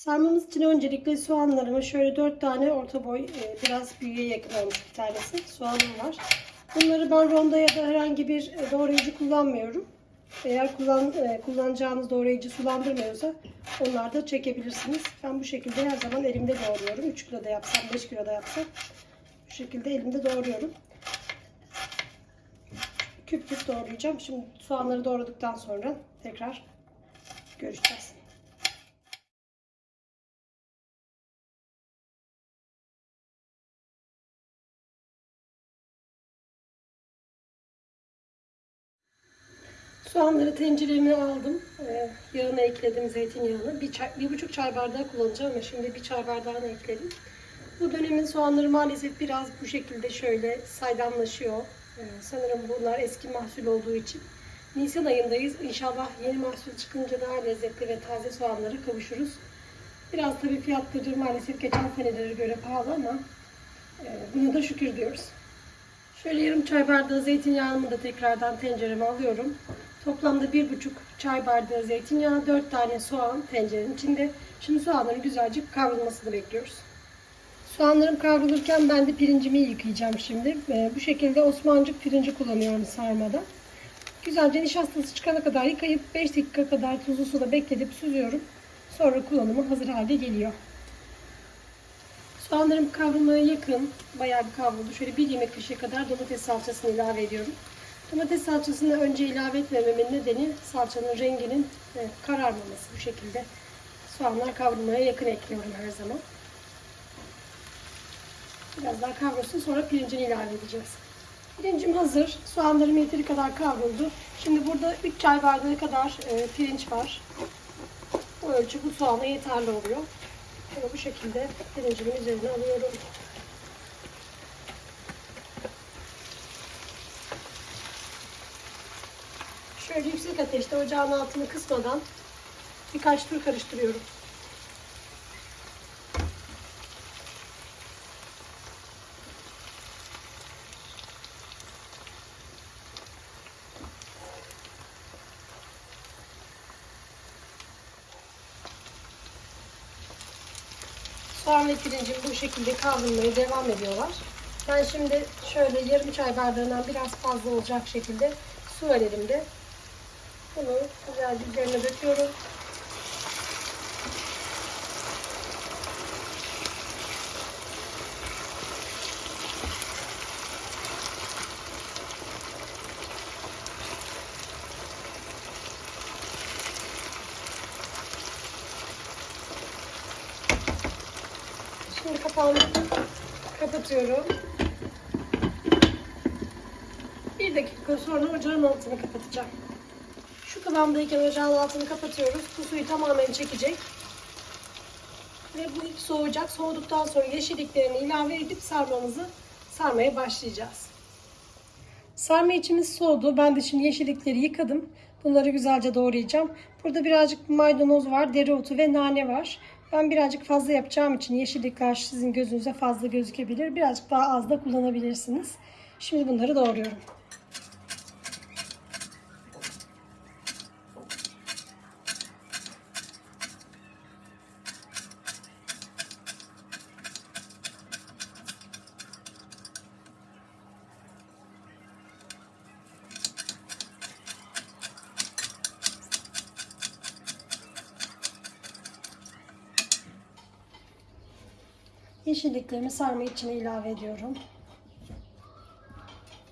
Sarmamız için öncelikle soğanlarımı şöyle 4 tane orta boy e, biraz büyüğe yakın olmuş bir tanesi soğanım var. Bunları ben ronda ya da herhangi bir e, doğrayıcı kullanmıyorum. Eğer kullan, e, kullanacağınız doğrayıcı sulandırmıyorsa onlar da çekebilirsiniz. Ben bu şekilde her zaman elimde doğruyorum. 3 kilo da yapsam 5 kilo da yapsam bu şekilde elimde doğruyorum. Küp küp doğrayacağım. Şimdi soğanları doğradıktan sonra tekrar görüşeceğiz. Soğanları tencereme aldım. Ee, yağını ekledim, zeytinyağını. Bir, çay, bir buçuk çay bardağı kullanacağım ama şimdi bir çay bardağını ekledim. Bu dönemin soğanları maalesef biraz bu şekilde şöyle saydamlaşıyor. Ee, sanırım bunlar eski mahsul olduğu için. Nisan ayındayız. İnşallah yeni mahsul çıkınca daha lezzetli ve taze soğanları kavuşuruz. Biraz tabii fiyatları maalesef geçen senelere göre pahalı ama e, buna da şükür diyoruz. Şöyle yarım çay bardağı zeytinyağımı da tekrardan tencereme alıyorum. Toplamda bir buçuk çay bardağı zeytinyağı, dört tane soğan tencerenin içinde. Şimdi soğanların güzelce kavrulmasını bekliyoruz. Soğanlarım kavrulurken ben de pirincimi yıkayacağım şimdi. Ee, bu şekilde Osmancık pirinci kullanıyorum sarmada. Güzelce nişastası çıkana kadar yıkayıp 5 dakika kadar tuzlu suda bekletip süzüyorum. Sonra kullanıma hazır halde geliyor. Soğanlarım kavrulmaya yakın. Bayağı bir kavruldu. Şöyle bir yemek kaşığı kadar domates salçasını ilave ediyorum. Domates salçasını önce ilave etmememin nedeni salçanın renginin e, kararmaması bu şekilde. Soğanlar kavrulmaya yakın ekliyorum her zaman. Biraz daha kavrulsun sonra pirincini ilave edeceğiz. Pirincim hazır. Soğanlarım yeteri kadar kavruldu. Şimdi burada 3 çay bardağı kadar e, pirinç var. Bu ölçü bu soğana yeterli oluyor. Şöyle bu şekilde pirincimin üzerine alıyorum. Şöyle yüksek ateşte ocağın altını kısmadan birkaç tur karıştırıyorum. Soğan ve pirincim bu şekilde kavrulmaya devam ediyorlar. Ben şimdi şöyle yarım çay bardağından biraz fazla olacak şekilde su var elimde. Bunu güzelce üzerine döküyorum. Şimdi kapağını kapatıyorum. Bir dakika sonra ocağın altını kapatacağım. Kıvamdayken ocağın altını kapatıyoruz. Bu suyu tamamen çekecek. Ve bu ilk soğuyacak. Soğuduktan sonra yeşilliklerini ilave edip sarmamızı sarmaya başlayacağız. Sarma içimiz soğudu. Ben de şimdi yeşillikleri yıkadım. Bunları güzelce doğrayacağım. Burada birazcık maydanoz var, dereotu ve nane var. Ben birazcık fazla yapacağım için yeşillikler sizin gözünüze fazla gözükebilir. Birazcık daha az da kullanabilirsiniz. Şimdi bunları doğruyorum. Yeşilliklerimi sarma içine ilave ediyorum.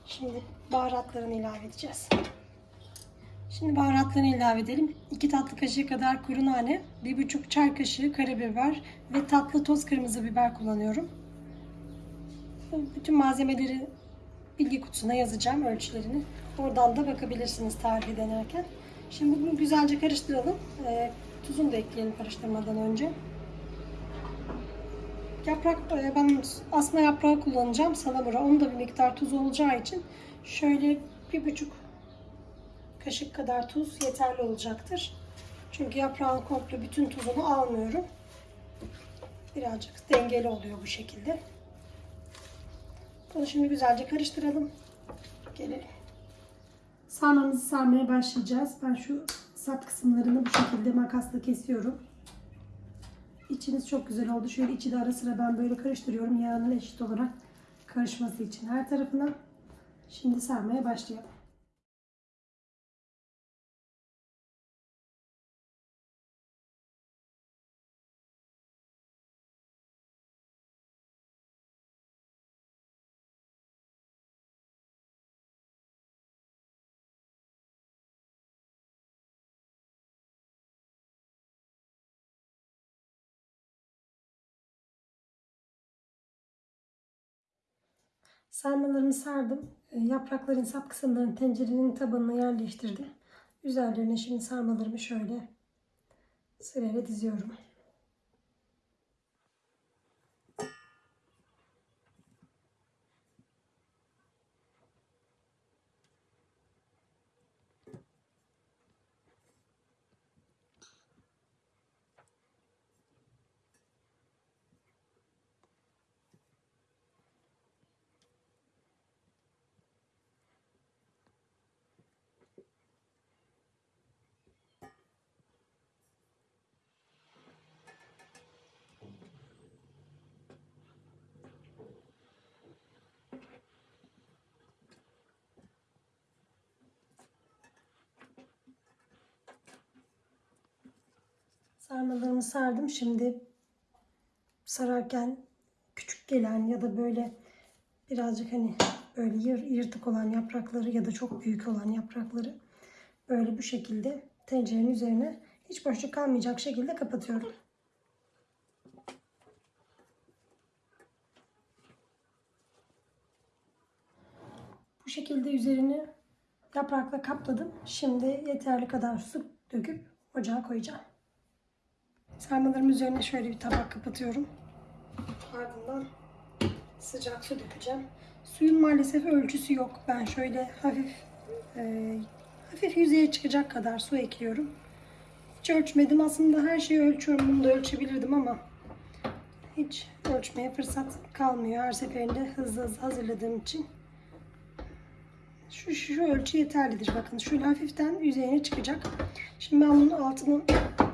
Şimdi baharatlarını ilave edeceğiz. Şimdi baharatlarını ilave edelim. 2 tatlı kaşığı kadar kuru nane, 1,5 çay kaşığı karabiber ve tatlı toz kırmızı biber kullanıyorum. Bütün malzemeleri bilgi kutusuna yazacağım ölçülerini. Oradan da bakabilirsiniz tarifi denerken. Şimdi bunu güzelce karıştıralım. E, tuzunu da ekleyelim karıştırmadan önce. Yaprak, e, ben asma yaprağı kullanacağım salamura. Onun da bir miktar tuz olacağı için şöyle bir buçuk kaşık kadar tuz yeterli olacaktır. Çünkü yaprağın komple bütün tuzunu almıyorum. Birazcık dengeli oluyor bu şekilde. Bunu şimdi güzelce karıştıralım. Gelelim. Sarmamızı sarmaya başlayacağız. Ben şu sap kısımlarını bu şekilde makasla kesiyorum. İçiniz çok güzel oldu. Şöyle içi de ara sıra ben böyle karıştırıyorum. Yağının eşit olarak karışması için her tarafına. Şimdi sarmaya başlayalım. Sarmalarımı sardım. E, Yaprakların sap kısımlarını tencerenin tabanına yerleştirdim. Üzerlerine şimdi sarmalarımı şöyle sırayla diziyorum. Sarmalarımı sardım. Şimdi sararken küçük gelen ya da böyle birazcık hani böyle yır, yırtık olan yaprakları ya da çok büyük olan yaprakları böyle bu şekilde tencerenin üzerine hiç boşluk kalmayacak şekilde kapatıyorum. Bu şekilde üzerini yaprakla kapladım. Şimdi yeterli kadar su döküp ocağa koyacağım. Sarmalarımın üzerine şöyle bir tabak kapatıyorum. Ardından sıcak su dökeceğim. Suyun maalesef ölçüsü yok. Ben şöyle hafif e, hafif yüzeye çıkacak kadar su ekliyorum. Hiç ölçmedim. Aslında her şeyi ölçüyorum. Bunu da ölçebilirdim ama hiç ölçmeye fırsat kalmıyor. Her seferinde hızlı hızlı hazırladığım için. Şu, şu ölçü yeterlidir. Bakın şöyle hafiften yüzeyine çıkacak. Şimdi ben bunun altını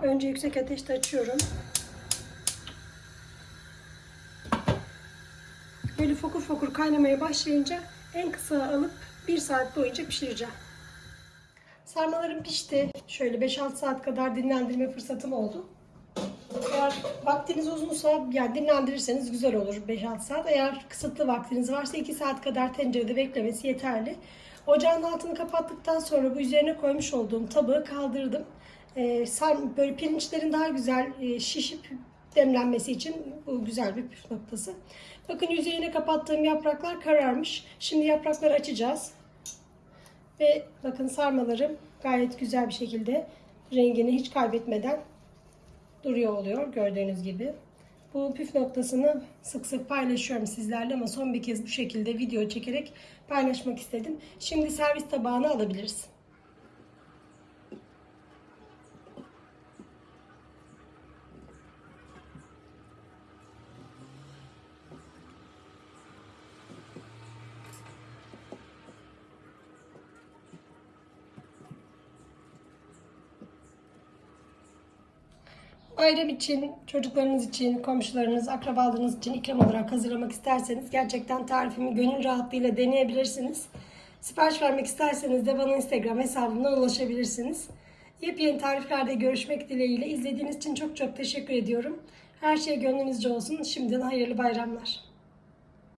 önce yüksek ateşte açıyorum. Böyle fokur fokur kaynamaya başlayınca en kısa alıp 1 saat boyunca pişireceğim. Sarmalarım pişti. Şöyle 5-6 saat kadar dinlendirme fırsatım oldu. Eğer vaktiniz uzunsa yani dinlendirirseniz güzel olur 5-6 saat. Eğer kısıtlı vaktiniz varsa 2 saat kadar tencerede beklemesi yeterli. Ocağın altını kapattıktan sonra bu üzerine koymuş olduğum tabağı kaldırdım. Ee, sar, böyle pirinçlerin daha güzel e, şişip demlenmesi için bu güzel bir püf noktası. Bakın yüzeyine kapattığım yapraklar kararmış. Şimdi yaprakları açacağız. Ve bakın sarmalarım gayet güzel bir şekilde rengini hiç kaybetmeden duruyor oluyor gördüğünüz gibi. Bu püf noktasını sık sık paylaşıyorum sizlerle ama son bir kez bu şekilde video çekerek paylaşmak istedim. Şimdi servis tabağına alabiliriz. Bayram için, çocuklarınız için, komşularınız, akrabalarınız için ikram olarak hazırlamak isterseniz gerçekten tarifimi gönül rahatlığıyla deneyebilirsiniz. Sipariş vermek isterseniz de bana Instagram hesabımdan ulaşabilirsiniz. Yepyeni tariflerde görüşmek dileğiyle izlediğiniz için çok çok teşekkür ediyorum. Her şey gönlünüzce olsun. Şimdiden hayırlı bayramlar.